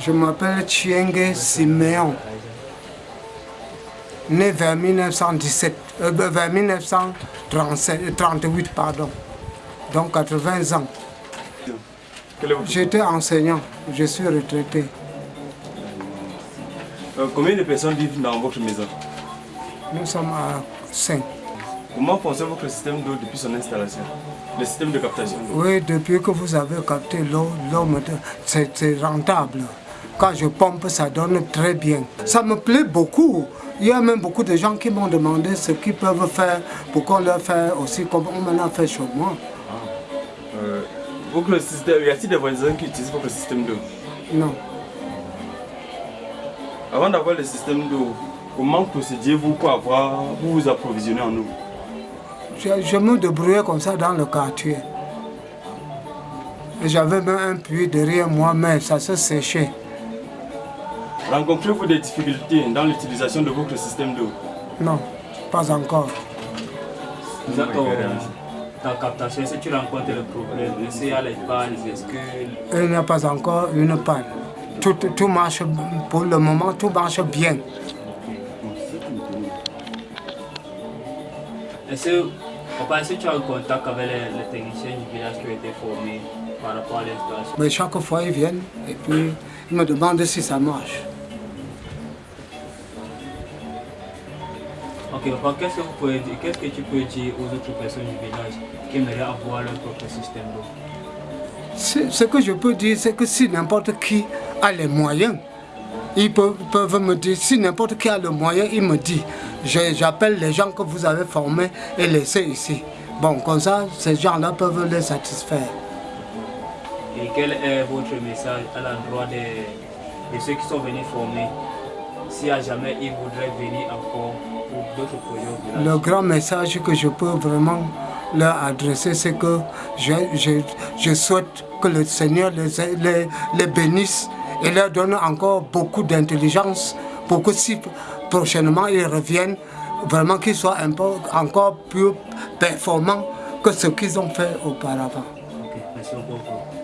Je m'appelle Chienge Siméon, né vers 1917, euh, vers 1938, pardon, donc 80 ans. J'étais enseignant, je suis retraité. Euh, combien de personnes vivent dans votre maison? Nous sommes à 5. Comment fonctionne votre système d'eau depuis son installation? Le système de captation Oui, depuis que vous avez capté l'eau, l'eau c'est rentable. Quand je pompe, ça donne très bien. Ça me plaît beaucoup. Il y a même beaucoup de gens qui m'ont demandé ce qu'ils peuvent faire pour qu'on leur fasse aussi comme on m'en a fait chez moi. Euh, votre système, y a-t-il des voisins qui utilisent votre système d'eau? Non. Avant d'avoir le système d'eau, comment procédiez-vous pour avoir, vous vous approvisionner en eau? Je, je, me débrouillais comme ça dans le quartier. J'avais même un puits derrière moi, mais ça se séchait. Rencontrez-vous des difficultés dans l'utilisation de votre système d'eau? Non, pas encore. Dans ta captation, que tu rencontres le problème Est-ce qu'il y a les pannes Est-ce que... Il n'y a pas encore une panne. Tout, tout marche, pour le moment, tout marche bien. Est-ce que tu as un contact avec les, les, techniciens du village qui ont été formés par rapport à l'installation? Mais chaque fois, ils viennent et puis ils me demandent si ça marche. Ok, qu'est-ce que, vous pouvez dire, qu'est-ce que tu peux dire aux autres personnes du village qui aimeraient avoir leur propre système d'eau? Ce que je peux dire, c'est que si n'importe qui a les moyens, ils peuvent, peuvent me dire, si n'importe qui a le moyen, il me dit, j'appelle les gens que vous avez formés et laissés ici. Bon, comme ça, ces gens-là peuvent les satisfaire. Et quel est votre message à l'endroit de, de ceux qui sont venus former? Si à jamais ils voudraient venir encore Le grand message que je peux vraiment leur adresser, c'est que je, je, souhaite que le Seigneur les, les, les bénisse et leur donne encore beaucoup d'intelligence pour que si prochainement ils reviennent, vraiment qu'ils soient encore plus performants que ce qu'ils ont fait auparavant. Merci beaucoup.